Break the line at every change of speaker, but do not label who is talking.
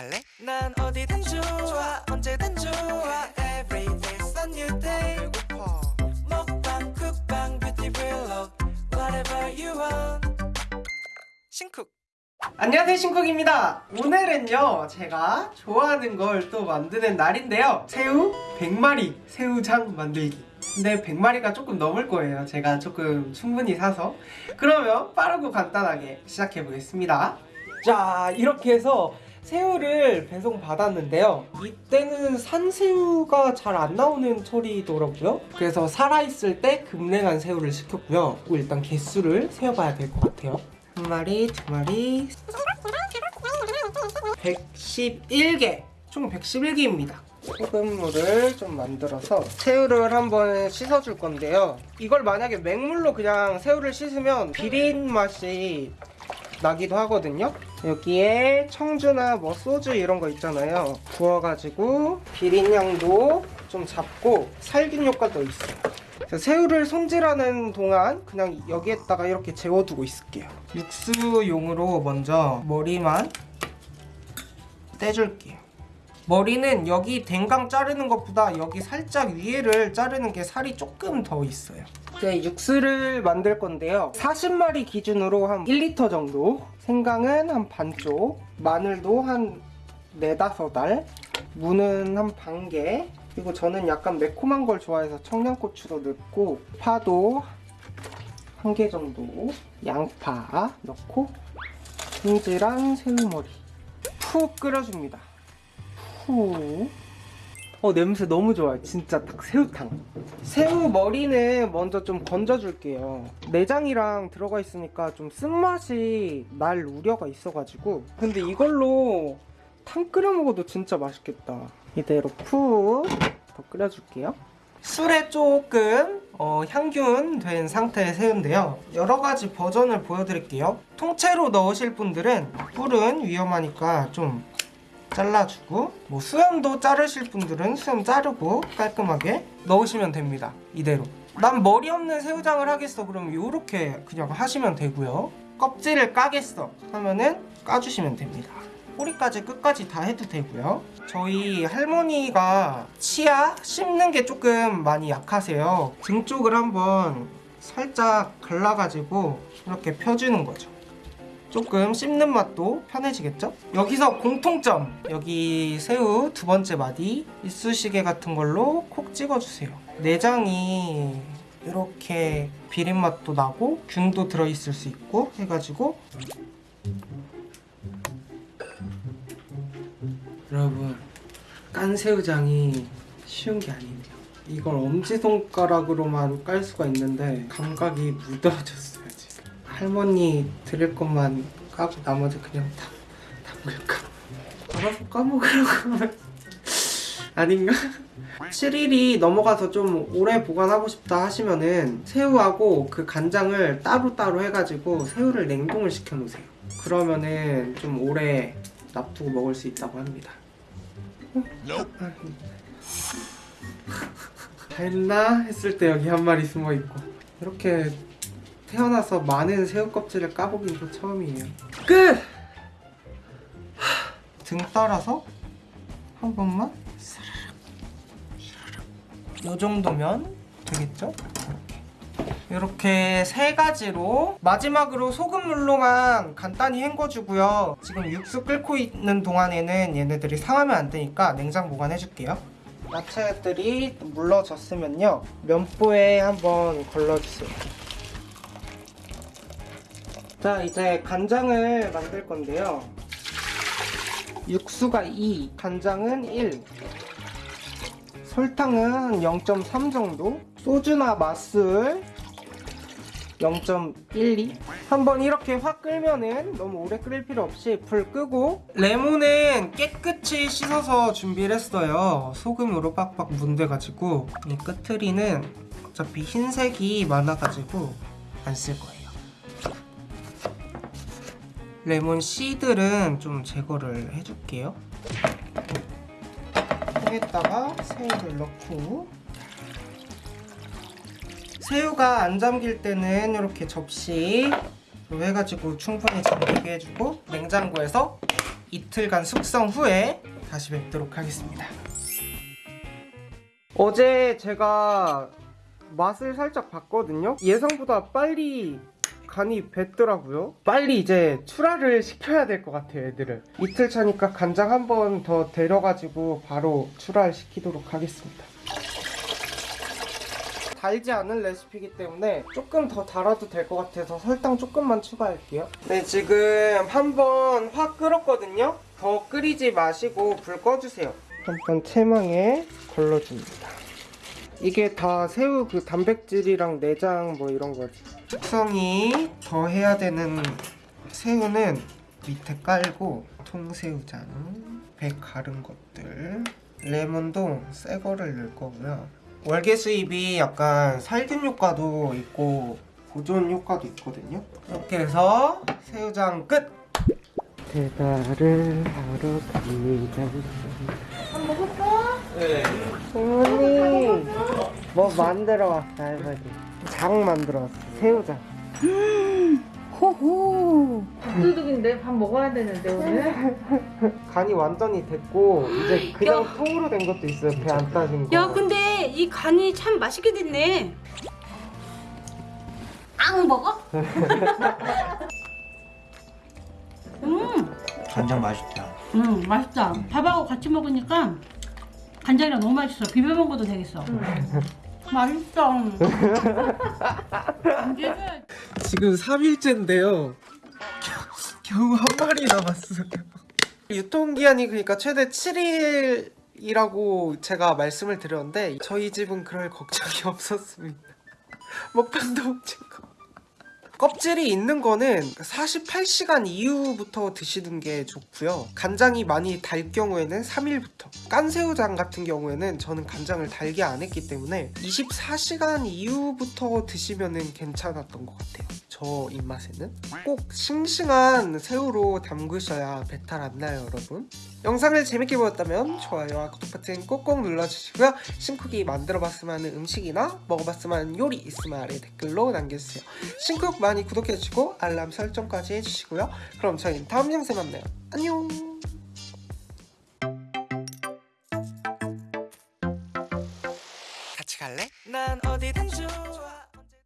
갈래? 난 어디든 좋아 언제든 좋아. Every day's a new day. 배고파. 먹방 쿡방 뷰티 블록 Whatever you want. 신쿡.
안녕하세요 신쿡입니다. 오늘은요 제가 좋아하는 걸 또 만드는 날인데요. 새우 100마리 새우장 만들기. 근데 100마리가 조금 넘을 거예요. 제가 조금 충분히 사서. 그러면 빠르고 간단하게 시작해 보겠습니다. 자 이렇게 해서 새우를 배송 받았는데요. 이때는 산새우가 잘 안 나오는 철이더라고요. 그래서 살아있을 때 급냉한 새우를 시켰고요. 일단 개수를 세어봐야 될 것 같아요. 한 마리, 두 마리. 111개. 총 111개입니다. 소금물을 좀 만들어서 새우를 한번 씻어줄 건데요. 이걸 만약에 맹물로 그냥 새우를 씻으면 비린 맛이 나기도 하거든요. 여기에 청주나 뭐 소주 이런 거 있잖아요. 부어가지고 비린 향도 좀 잡고 살균 효과도 있어요 새우를 손질하는 동안 그냥 여기에다가 이렇게 재워두고 있을게요. 육수용으로 먼저 머리만 떼줄게요 머리는 여기 댕강 자르는 것보다 여기 살짝 위에를 자르는 게 살이 조금 더 있어요. 이제 육수를 만들 건데요. 40마리 기준으로 한 1리터 정도 생강은 한 반쪽 마늘도 한 4, 5알 무는 한 반개. 그리고 저는 약간 매콤한 걸 좋아해서 청양고추도 넣고 파도 한 개 정도 양파 넣고 손질한 새우머리 푹 끓여줍니다 푹 어, 냄새 너무 좋아요. 진짜 딱 새우탕. 새우 머리는 먼저 좀 건져줄게요. 내장이랑 들어가 있으니까 좀 쓴맛이 날 우려가 있어가지고. 근데 이걸로 탕 끓여 먹어도 진짜 맛있겠다. 이대로 푹 더 끓여줄게요. 술에 조금 어, 향균 된 상태의 새우인데요. 여러 가지 버전을 보여드릴게요. 통째로 넣으실 분들은 뿔은 위험하니까 좀 잘라주고 뭐 수염도 자르실 분들은 수염 자르고 깔끔하게 넣으시면 됩니다. 이대로. 난 머리 없는 새우장을 하겠어. 그러면 이렇게 그냥 하시면 되고요. 껍질을 까겠어. 하면은 까주시면 됩니다. 꼬리까지 끝까지 다 해도 되고요. 저희 할머니가 치아 씹는 게 조금 많이 약하세요. 등 쪽을 한번 살짝 갈라가지고 이렇게 펴주는 거죠 조금 씹는 맛도 편해지겠죠? 여기서 공통점! 여기 새우 두 번째 마디 이쑤시개 같은 걸로 콕 찍어주세요. 내장이 이렇게 비린 맛도 나고 균도 들어있을 수 있고 해가지고 여러분 깐 새우장이 쉬운 게 아니에요. 이걸 엄지손가락으로만 깔 수가 있는데 감각이 무뎌졌어요. 할머니 드릴 것만 까고 나머지 그냥 다 담글까? 알아서 까먹으려고 하면 아닌가? 7일이 넘어가서 좀 오래 보관하고 싶다 하시면은 새우하고 그 간장을 따로따로 해가지고 새우를 냉동을 시켜 놓으세요 그러면은 좀 오래 놔두고 먹을 수 있다고 합니다 어? 아, 다 했나? 했을 때 여기 한 마리 숨어있고 이렇게 태어나서 많은 새우 껍질을 까보긴 또 처음이에요. 끝! 등 따라서 한 번만 이 정도면 되겠죠? 이렇게. 이렇게 세 가지로 마지막으로 소금물로만 간단히 헹궈주고요. 지금 육수 끓고 있는 동안에는 얘네들이 상하면 안 되니까 냉장 보관해줄게요. 야채들이 물러졌으면요. 면보에 한번 걸러주세요 자 이제 간장을 만들 건데요. 육수가 2 간장은 1 설탕은 0.3 정도 소주나 맛술 0.12 한번 이렇게 확 끓면은 너무 오래 끓일 필요 없이 불 끄고 레몬은 깨끗이 씻어서 준비를 했어요. 소금으로 빡빡 문대가지고 이 끝트리는 어차피 흰색이 많아가지고 안 쓸 거예요 레몬 씨들은 좀 제거를 해줄게요 통에다가 새우를 넣고 새우가 안 잠길 때는 이렇게 접시 해가지고 충분히 잠기게 해주고 냉장고에서 이틀간 숙성 후에 다시 뵙도록 하겠습니다. 어제 제가 맛을 살짝 봤거든요. 예상보다 빨리 간이 뱄더라고요. 빨리 이제 출하를 시켜야 될 것 같아요, 애들을. 이틀 차니까 간장 한 번 더 데려가지고 바로 출하를 시키도록 하겠습니다. 달지 않은 레시피이기 때문에 조금 더 달아도 될 것 같아서 설탕 조금만 추가할게요. 네, 지금 한번 확 끓었거든요. 더 끓이지 마시고 불 꺼주세요. 한번 체망에 걸러줍니다. 이게 다 새우 그 단백질이랑 내장 뭐 이런 거지. 숙성이 더 해야 되는 새우는 밑에 깔고 통새우장, 배 가른 것들, 레몬도 새 거를 넣을 거고요. 월계 수잎이 약간 살균 효과도 있고 보존 효과도 있거든요. 이렇게 해서 새우장 끝. 배달을 하러 갑니다. 네. 어머니. 뭐 만들어 왔어 할머니. 장 만들어 왔어 새우장.
호호. 밥도둑인데 밥 먹어야 되는데 오늘?
간이 완전히 됐고 이제 그냥 통으로 된 것도 있어요 배 안 따진 거.
야 근데 이 간이 참 맛있게 됐네. 앙 먹어? 음,
간장 맛있다.
음 맛있다. 밥하고 같이 먹으니까 간장이랑 너무 맛있어. 비벼 먹어도 되겠어. 맛있어. 이게
지금 3일째인데요. 겨우 한 마리 남았어요. 유통기한이 그러니까 최대 7일 이라고 제가 말씀을 드렸는데 저희 집은 그럴 걱정이 없었습니다. 먹방도 못 찍고 껍질이 있는 거는 48시간 이후부터 드시는 게 좋고요. 간장이 많이 달 경우에는 3일부터. 깐새우장 같은 경우에는 저는 간장을 달게 안 했기 때문에 24시간 이후부터 드시면은 괜찮았던 것 같아요. 저 입맛에는. 꼭 싱싱한 새우로 담그셔야 배탈 안 나요, 여러분. 영상을 재밌게 보셨다면 좋아요와 구독 버튼 꼭꼭 눌러주시고요. 신쿡이 만들어봤으면 하는 음식이나 먹어봤으면 하는 요리 있으면 아래 댓글로 남겨주세요. 신쿡 많이 구독해주시고 알람 설정까지 해주시고요. 그럼 저희는 다음 영상에 만나요. 안녕!